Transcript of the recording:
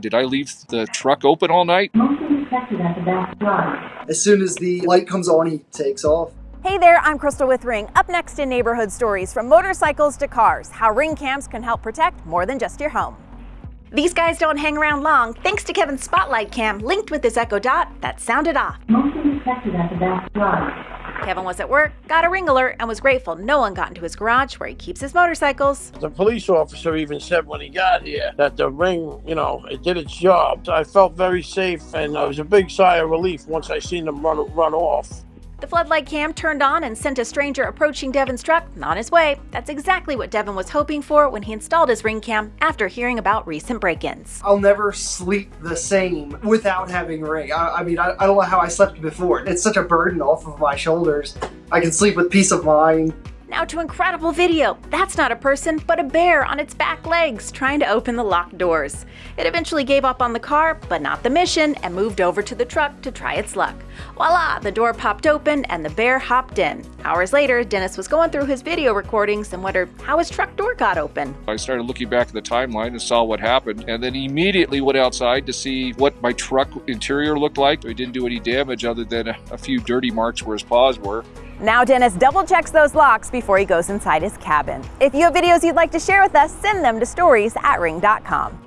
Did I leave the truck open all night? Motion detected at the back drive. As soon as the light comes on, he takes off. Hey there, I'm Crystal with Ring. Up next in neighborhood stories from motorcycles to cars, how Ring cams can help protect more than just your home. These guys don't hang around long, thanks to Kevin's Spotlight cam linked with his Echo Dot that sounded off. Motion detected at the back drive. Kevin was at work, got a ring alert, and was grateful no one got into his garage where he keeps his motorcycles. The police officer even said when he got here that the ring, you know, it did its job. I felt very safe and it was a big sigh of relief once I seen them run, run off. The floodlight cam turned on and sent a stranger approaching Devin's truck on his way. That's exactly what Devin was hoping for when he installed his ring cam after hearing about recent break-ins. I'll never sleep the same without having ring. I, I mean, I, I don't know how I slept before. It's such a burden off of my shoulders. I can sleep with peace of mind. Now to incredible video. That's not a person, but a bear on its back legs trying to open the locked doors. It eventually gave up on the car, but not the mission, and moved over to the truck to try its luck. Voila, the door popped open and the bear hopped in. Hours later, Dennis was going through his video recordings and wondered how his truck door got open. I started looking back at the timeline and saw what happened, and then immediately went outside to see what my truck interior looked like. It didn't do any damage other than a, few dirty marks where his paws were. Now Dennis double checks those locks before he goes inside his cabin. If you have videos you'd like to share with us, send them to stories at ring.com.